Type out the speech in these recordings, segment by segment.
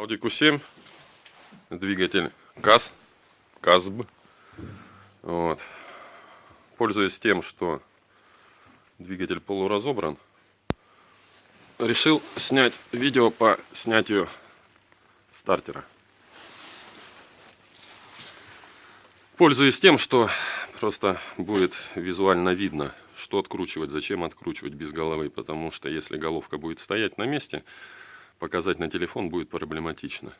Audi Q7, двигатель КАЗ, КАЗБ. Вот. Пользуясь тем, что двигатель полуразобран, решил снять видео по снятию стартера. Пользуясь тем, что просто будет визуально видно, что откручивать, зачем откручивать без головы, потому что если головка будет стоять на месте, показать на телефон будет проблематично.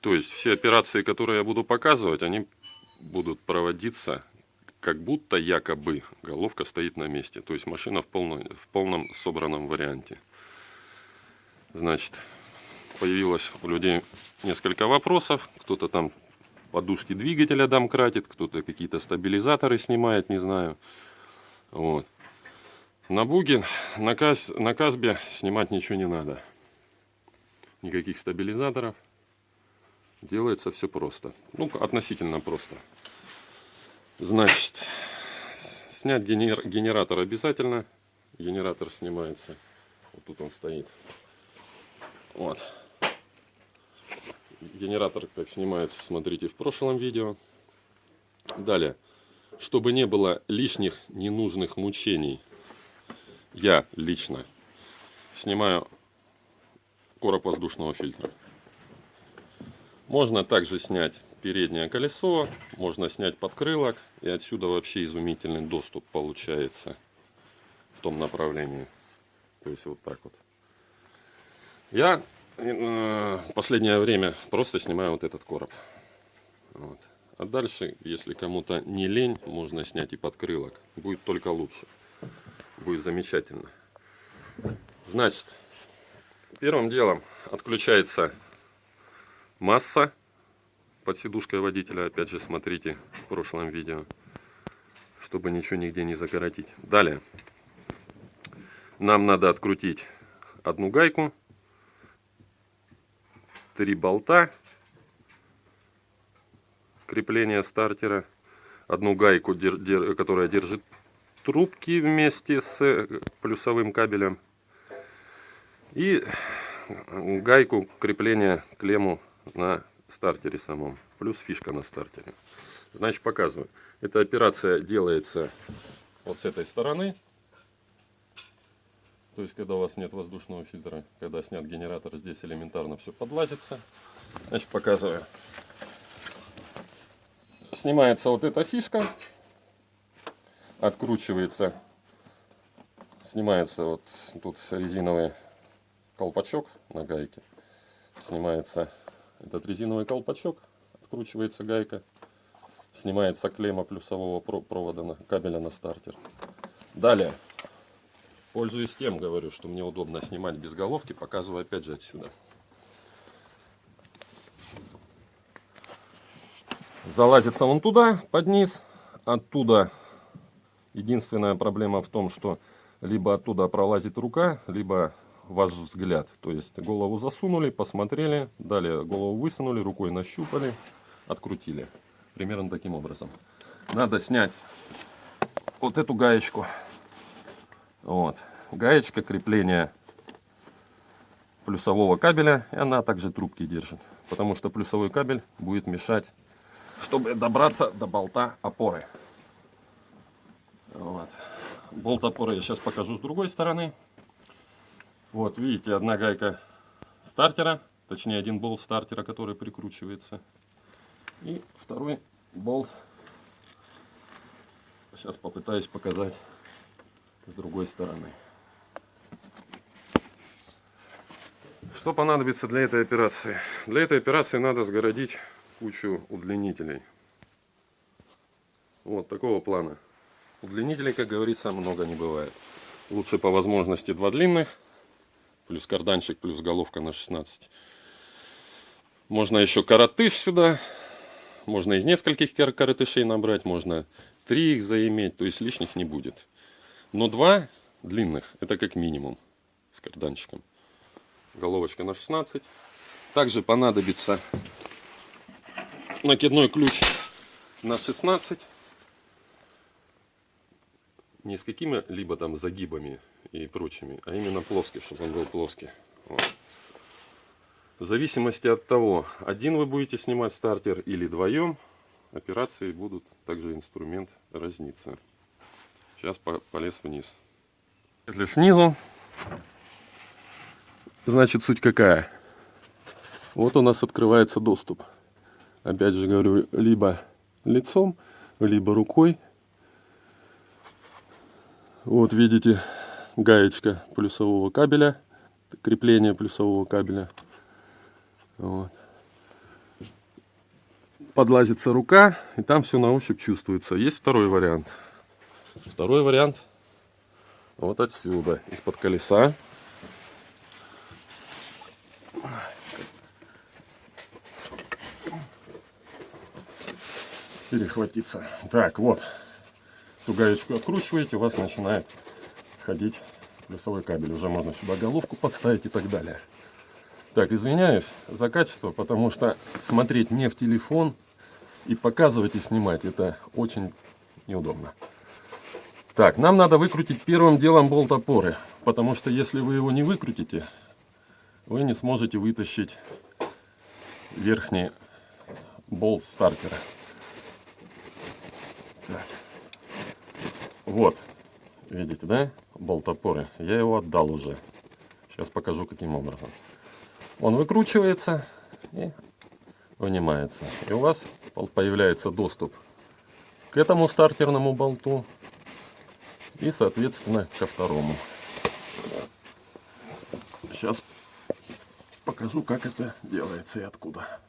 То есть все операции, которые я буду показывать, они будут проводиться как будто якобы головка стоит на месте. То есть машина в полном, в полном собранном варианте. Значит, появилось у людей несколько вопросов. Кто-то там подушки двигателя домкратит, кто-то какие-то стабилизаторы снимает, не знаю. Вот. На буге, на, каз, на Казбе снимать ничего не надо никаких стабилизаторов. Делается все просто. Ну, относительно просто. Значит, снять генер генератор обязательно. Генератор снимается. Вот тут он стоит. Вот. Генератор как снимается, смотрите в прошлом видео. Далее. Чтобы не было лишних ненужных мучений, я лично снимаю короб воздушного фильтра. Можно также снять переднее колесо, можно снять подкрылок. И отсюда вообще изумительный доступ получается в том направлении. То есть вот так вот. Я э, последнее время просто снимаю вот этот короб. Вот. А дальше, если кому-то не лень, можно снять и подкрылок. Будет только лучше. Будет замечательно. Значит, Первым делом отключается масса под сидушкой водителя. Опять же, смотрите в прошлом видео, чтобы ничего нигде не закоротить. Далее. Нам надо открутить одну гайку, три болта крепления стартера, одну гайку, которая держит трубки вместе с плюсовым кабелем и гайку крепления клемму на стартере самом. Плюс фишка на стартере. Значит, показываю. Эта операция делается вот с этой стороны. То есть, когда у вас нет воздушного фильтра, когда снят генератор, здесь элементарно все подлазится. Значит, показываю. Снимается вот эта фишка. Откручивается. Снимается вот тут резиновые колпачок на гайке. Снимается этот резиновый колпачок, откручивается гайка, снимается клемма плюсового провода на кабеля на стартер. Далее, пользуясь тем, говорю, что мне удобно снимать без головки, показываю опять же отсюда. Залазится он туда, под низ. Оттуда единственная проблема в том, что либо оттуда пролазит рука, либо ваш взгляд. То есть голову засунули, посмотрели, далее голову высунули, рукой нащупали, открутили. Примерно таким образом. Надо снять вот эту гаечку. Вот. Гаечка крепления плюсового кабеля. И она также трубки держит. Потому что плюсовой кабель будет мешать, чтобы добраться до болта опоры. Вот. Болт опоры я сейчас покажу с другой стороны. Вот, видите, одна гайка стартера, точнее один болт стартера, который прикручивается. И второй болт. Сейчас попытаюсь показать с другой стороны. Что понадобится для этой операции? Для этой операции надо сгородить кучу удлинителей. Вот такого плана. Удлинителей, как говорится, много не бывает. Лучше по возможности два длинных плюс карданчик, плюс головка на 16. Можно еще коротыш сюда. Можно из нескольких коротышей набрать, можно три их заиметь, то есть лишних не будет. Но два длинных, это как минимум с карданчиком. Головочка на 16. Также понадобится накидной ключ на 16 не с какими-либо там загибами и прочими, а именно плоский, чтобы он был плоский. Вот. В зависимости от того, один вы будете снимать стартер или вдвоем, операции будут также инструмент разниться. Сейчас полез вниз. Если снизу, значит суть какая? Вот у нас открывается доступ. Опять же говорю, либо лицом, либо рукой. Вот видите, гаечка плюсового кабеля, крепление плюсового кабеля. Вот. Подлазится рука, и там все на ощупь чувствуется. Есть второй вариант. Второй вариант вот отсюда, из-под колеса. Перехватиться. Так, вот. Эту гаечку откручиваете, у вас начинает ходить плюсовой кабель. Уже можно сюда головку подставить и так далее. Так, извиняюсь за качество, потому что смотреть не в телефон и показывать и снимать это очень неудобно. Так, нам надо выкрутить первым делом болт опоры, потому что если вы его не выкрутите, вы не сможете вытащить верхний болт стартера. Так. Вот, видите, да, болт опоры. Я его отдал уже. Сейчас покажу, каким образом. Он выкручивается и вынимается. И у вас появляется доступ к этому стартерному болту и, соответственно, ко второму. Сейчас покажу, как это делается и откуда.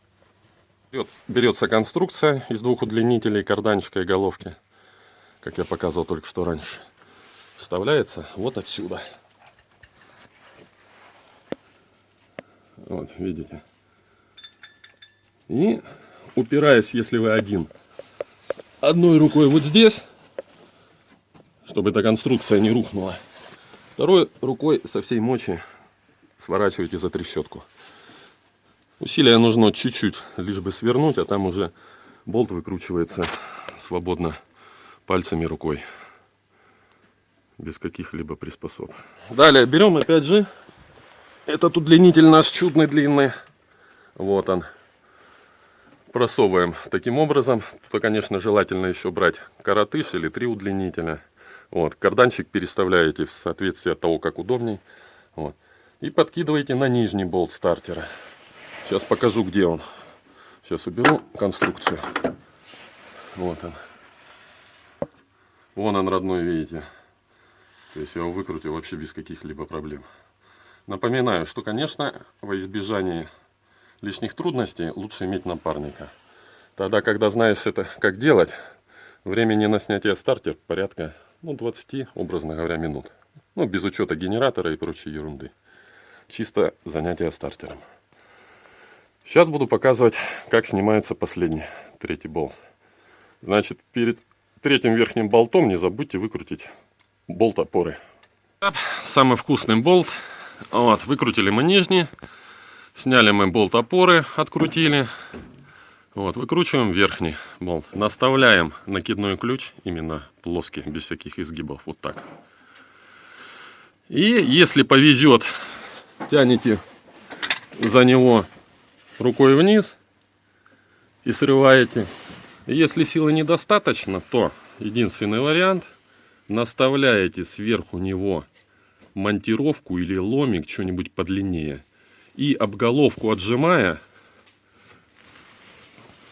Берется конструкция из двух удлинителей, карданчика и головки, как я показывал только что раньше. Вставляется вот отсюда. Вот, видите. И упираясь, если вы один, одной рукой вот здесь, чтобы эта конструкция не рухнула. Второй рукой со всей мочи сворачиваете за трещотку. Усилия нужно чуть-чуть, лишь бы свернуть, а там уже болт выкручивается свободно пальцами рукой. Без каких-либо приспособ. Далее берем опять же этот удлинитель наш чудный длинный. Вот он. Просовываем таким образом. Тут, конечно, желательно еще брать коротыш или три удлинителя. Вот, карданчик переставляете в соответствии от того, как удобней. Вот. И подкидываете на нижний болт стартера. Сейчас покажу, где он. Сейчас уберу конструкцию. Вот он. Вон он родной, видите. То есть я его выкрутил вообще без каких-либо проблем. Напоминаю, что, конечно, во избежание лишних трудностей лучше иметь напарника. Тогда, когда знаешь это, как делать, времени на снятие стартер порядка ну, 20, образно говоря, минут. Ну, без учета генератора и прочей ерунды. Чисто занятие стартером. Сейчас буду показывать, как снимается последний, третий болт. Значит, перед третьим верхним болтом не забудьте выкрутить болт опоры. Самый вкусный болт. Вот, выкрутили мы нижний. Сняли мы болт опоры, открутили. Вот, выкручиваем верхний болт. Наставляем накидной ключ, именно плоский, без всяких изгибов, вот так. И если повезет, тянете за него рукой вниз и срываете. Если силы недостаточно, то единственный вариант, наставляете сверху него монтировку или ломик, что-нибудь подлиннее. И обголовку отжимая,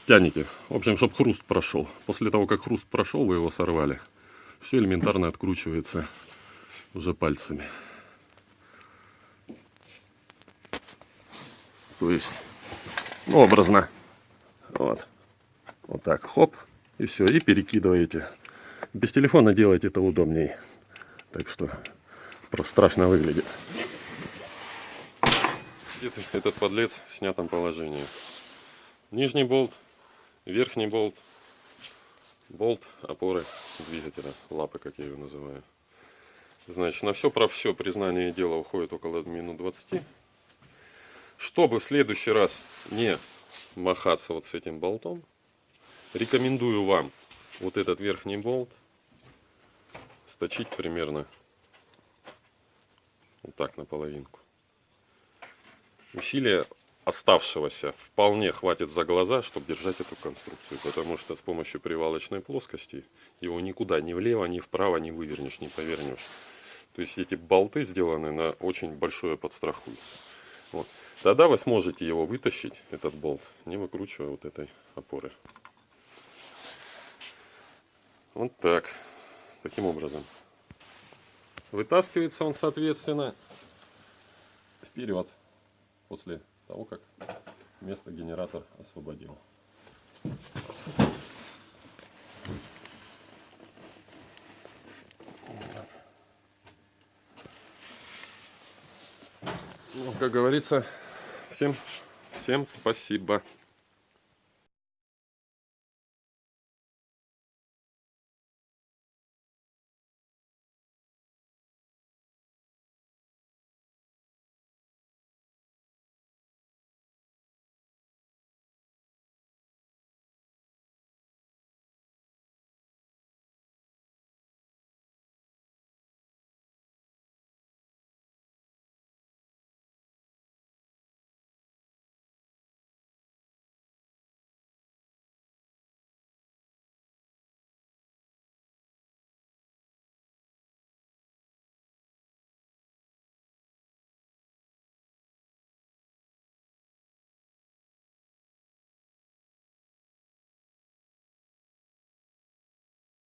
тянете. В общем, чтобы хруст прошел. После того, как хруст прошел, вы его сорвали. Все элементарно откручивается уже пальцами. То есть, образно. Вот. Вот так, хоп. И все, и перекидываете. Без телефона делать это удобней. Так что просто страшно выглядит. Этот подлец в снятом положении. Нижний болт верхний болт, болт опоры двигателя, лапы, как я ее называю. Значит, на все про все признание дела уходит около минут 20. Чтобы в следующий раз не махаться вот с этим болтом, рекомендую вам вот этот верхний болт сточить примерно вот так наполовинку. Усилие оставшегося вполне хватит за глаза, чтобы держать эту конструкцию. Потому что с помощью привалочной плоскости его никуда ни влево, ни вправо не вывернешь, не повернешь. То есть эти болты сделаны на очень большое подстрахуй. Вот. Тогда вы сможете его вытащить, этот болт, не выкручивая вот этой опоры. Вот так. Таким образом. Вытаскивается он, соответственно, вперед после того, как место генератор освободил. Ну, как говорится, всем, всем спасибо.